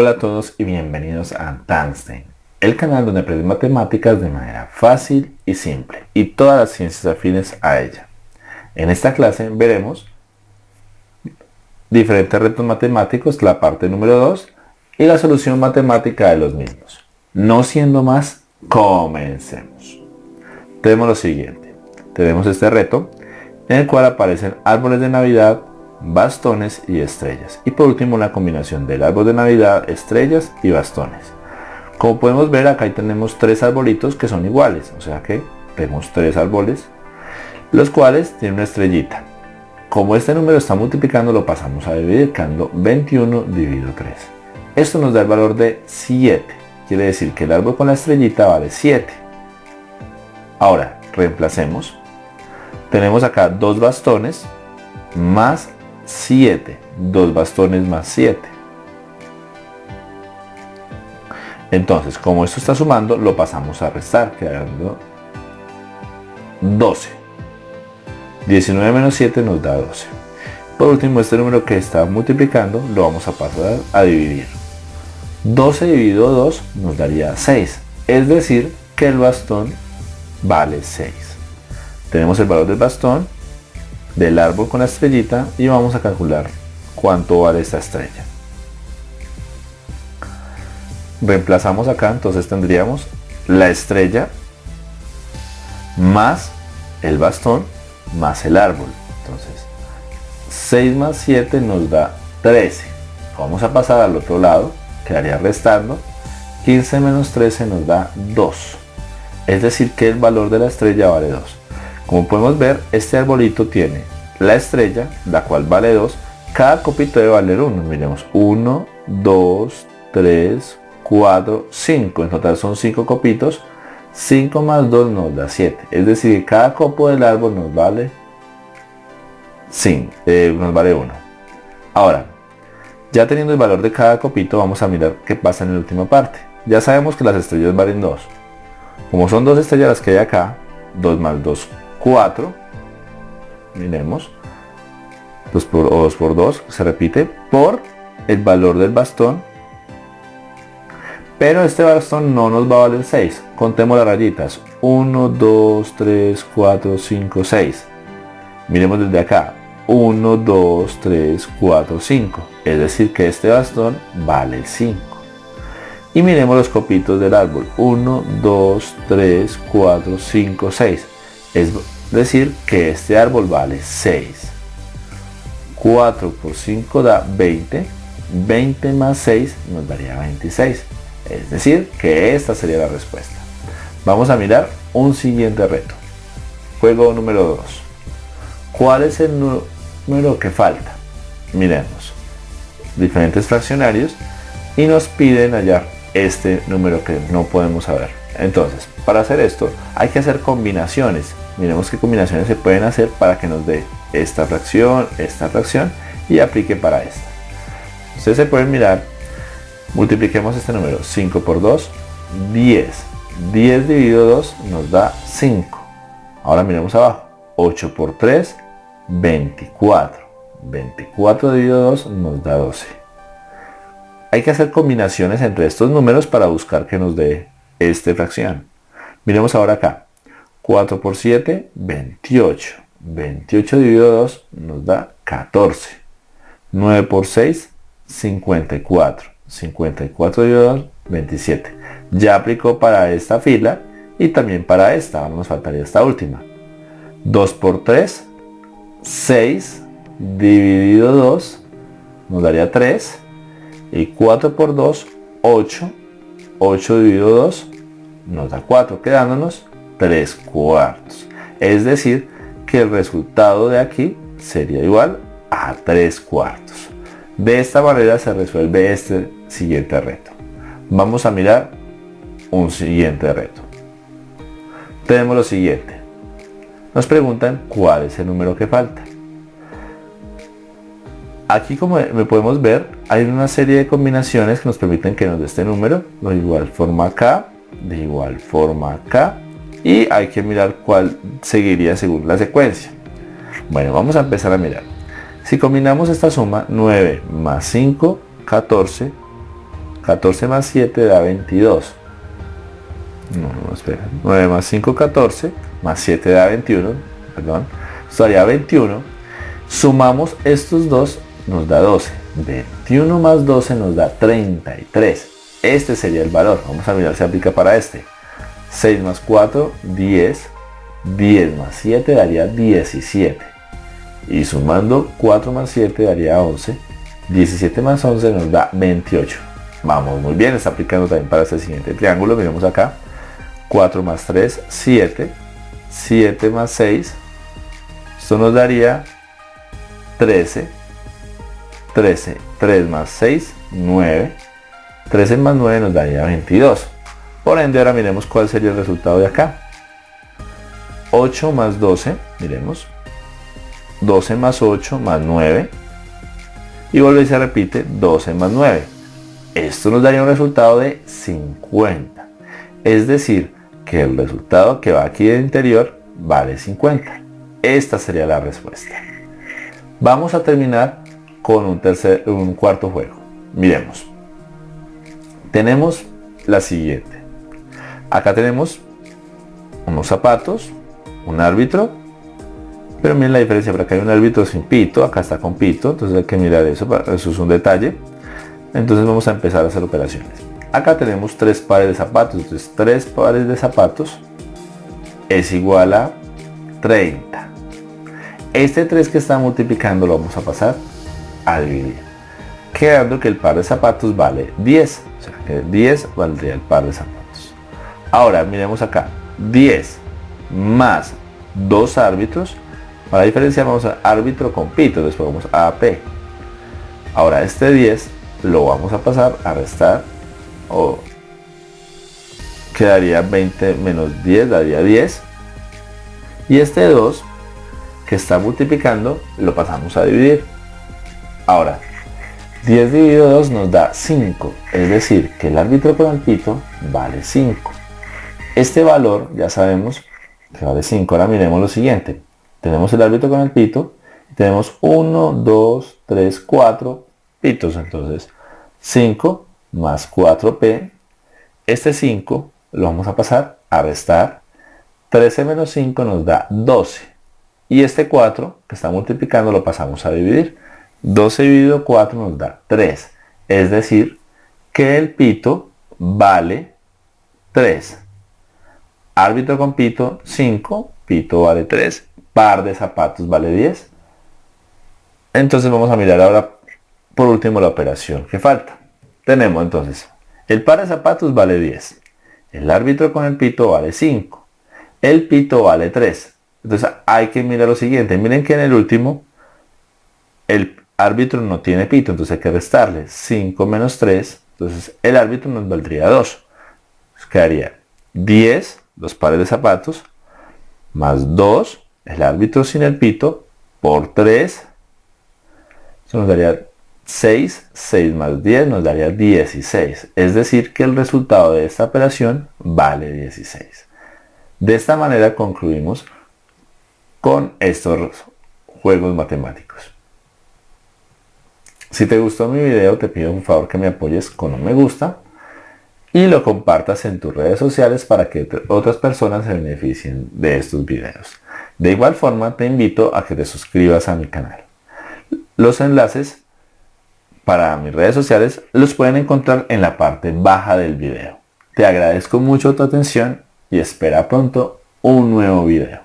Hola a todos y bienvenidos a Tanstein, el canal donde aprendes matemáticas de manera fácil y simple y todas las ciencias afines a ella. En esta clase veremos diferentes retos matemáticos, la parte número 2 y la solución matemática de los mismos. No siendo más, comencemos. Tenemos lo siguiente. Tenemos este reto en el cual aparecen árboles de Navidad, bastones y estrellas. Y por último una combinación del árbol de Navidad, estrellas y bastones. Como podemos ver acá tenemos tres arbolitos que son iguales, o sea que tenemos tres árboles, los cuales tienen una estrellita. Como este número está multiplicando lo pasamos a dividir, quedando 21 dividido 3. Esto nos da el valor de 7, quiere decir que el árbol con la estrellita vale 7. Ahora, reemplacemos. Tenemos acá dos bastones más 7. 2 bastones más 7. Entonces, como esto está sumando, lo pasamos a restar, quedando 12. 19 menos 7 nos da 12. Por último, este número que está multiplicando lo vamos a pasar a dividir. 12 dividido 2 nos daría 6. Es decir, que el bastón vale 6. Tenemos el valor del bastón del árbol con la estrellita y vamos a calcular cuánto vale esta estrella. Reemplazamos acá, entonces tendríamos la estrella más el bastón más el árbol. Entonces, 6 más 7 nos da 13. Vamos a pasar al otro lado, quedaría restando. 15 menos 13 nos da 2. Es decir que el valor de la estrella vale 2. Como podemos ver, este arbolito tiene la estrella, la cual vale 2. Cada copito debe valer 1. Miremos, 1, 2, 3, 4, 5. En total son 5 copitos. 5 más 2 nos da 7. Es decir, cada copo del árbol nos vale 5, eh, nos vale 1. Ahora, ya teniendo el valor de cada copito, vamos a mirar qué pasa en la última parte. Ya sabemos que las estrellas valen 2. Como son dos estrellas las que hay acá, 2 más 2, 4. Miremos. 2 por, o 2 por 2 se repite por el valor del bastón. Pero este bastón no nos va a valer 6. Contemos las rayitas. 1, 2, 3, 4, 5, 6. Miremos desde acá. 1, 2, 3, 4, 5. Es decir que este bastón vale 5. Y miremos los copitos del árbol. 1, 2, 3, 4, 5, 6. Es decir que este árbol vale 6. 4 por 5 da 20. 20 más 6 nos daría 26. Es decir que esta sería la respuesta. Vamos a mirar un siguiente reto. Juego número 2. ¿Cuál es el número que falta? Miremos. Diferentes fraccionarios y nos piden hallar este número que no podemos saber. Entonces, para hacer esto hay que hacer combinaciones miremos qué combinaciones se pueden hacer para que nos dé esta fracción, esta fracción y aplique para esta. Ustedes se pueden mirar, multipliquemos este número, 5 por 2, 10. 10 dividido 2 nos da 5. Ahora miremos abajo, 8 por 3, 24. 24 dividido 2 nos da 12. Hay que hacer combinaciones entre estos números para buscar que nos dé esta fracción. Miremos ahora acá. 4 por 7, 28. 28 dividido 2 nos da 14. 9 por 6, 54. 54 dividido 2, 27. Ya aplicó para esta fila y también para esta. Ahora nos faltaría esta última. 2 por 3, 6 dividido 2 nos daría 3. Y 4 por 2, 8. 8 dividido 2 nos da 4, quedándonos 3 cuartos. Es decir, que el resultado de aquí sería igual a 3 cuartos. De esta manera se resuelve este siguiente reto. Vamos a mirar un siguiente reto. Tenemos lo siguiente. Nos preguntan cuál es el número que falta. Aquí como podemos ver, hay una serie de combinaciones que nos permiten que nos dé este número. De igual forma acá, de igual forma acá y hay que mirar cuál seguiría según la secuencia. Bueno, vamos a empezar a mirar. Si combinamos esta suma, 9 más 5, 14, 14 más 7 da 22. No, no, espera. 9 más 5, 14. Más 7 da 21. Perdón. Esto daría 21. Sumamos estos dos, nos da 12. 21 más 12 nos da 33. Este sería el valor. Vamos a mirar si aplica para este. 6 más 4, 10. 10 más 7 daría 17. Y sumando 4 más 7 daría 11. 17 más 11 nos da 28. Vamos muy bien, está aplicando también para este siguiente triángulo. Miremos acá. 4 más 3, 7. 7 más 6. Esto nos daría 13. 13. 3 más 6, 9. 13 más 9 nos daría 22. Por ende, ahora miremos cuál sería el resultado de acá. 8 más 12, miremos. 12 más 8 más 9. Y vuelve y se repite 12 más 9. Esto nos daría un resultado de 50. Es decir, que el resultado que va aquí de interior vale 50. Esta sería la respuesta. Vamos a terminar con un, tercer, un cuarto juego. Miremos. Tenemos la siguiente. Acá tenemos unos zapatos, un árbitro, pero miren la diferencia, por acá hay un árbitro sin pito, acá está con pito, entonces hay que mirar eso, eso es un detalle. Entonces vamos a empezar a hacer operaciones. Acá tenemos tres pares de zapatos, entonces tres pares de zapatos es igual a 30. Este 3 que está multiplicando lo vamos a pasar a dividir. Quedando que el par de zapatos vale 10. O sea que 10 valdría el par de zapatos. Ahora miremos acá. 10 más dos árbitros. Para diferenciar vamos a árbitro con pito. Después vamos a AP. Ahora este 10 lo vamos a pasar a restar. O quedaría 20 menos 10 daría 10. Y este 2 que está multiplicando lo pasamos a dividir. Ahora, 10 dividido 2 nos da 5, es decir, que el árbitro con el pito vale 5. Este valor ya sabemos que vale 5. Ahora miremos lo siguiente. Tenemos el árbitro con el pito y tenemos 1, 2, 3, 4 pitos. Entonces, 5 más 4p. Este 5 lo vamos a pasar a restar. 13 menos 5 nos da 12. Y este 4 que está multiplicando lo pasamos a dividir. 12 dividido 4 nos da 3. Es decir, que el pito vale 3. Árbitro con pito 5, pito vale 3, par de zapatos vale 10. Entonces vamos a mirar ahora por último la operación que falta. Tenemos entonces, el par de zapatos vale 10. El árbitro con el pito vale 5. El pito vale 3. Entonces hay que mirar lo siguiente. Miren que en el último el árbitro no tiene pito, entonces hay que restarle 5 menos 3. Entonces el árbitro nos valdría 2. quedaría 10, los pares de zapatos, más 2, el árbitro sin el pito, por 3. Eso nos daría 6, 6 más 10 nos daría 16. Es decir, que el resultado de esta operación vale 16. De esta manera concluimos con estos juegos matemáticos. Si te gustó mi video te pido un favor que me apoyes con un me gusta y lo compartas en tus redes sociales para que otras personas se beneficien de estos videos. De igual forma te invito a que te suscribas a mi canal. Los enlaces para mis redes sociales los pueden encontrar en la parte baja del video. Te agradezco mucho tu atención y espera pronto un nuevo video.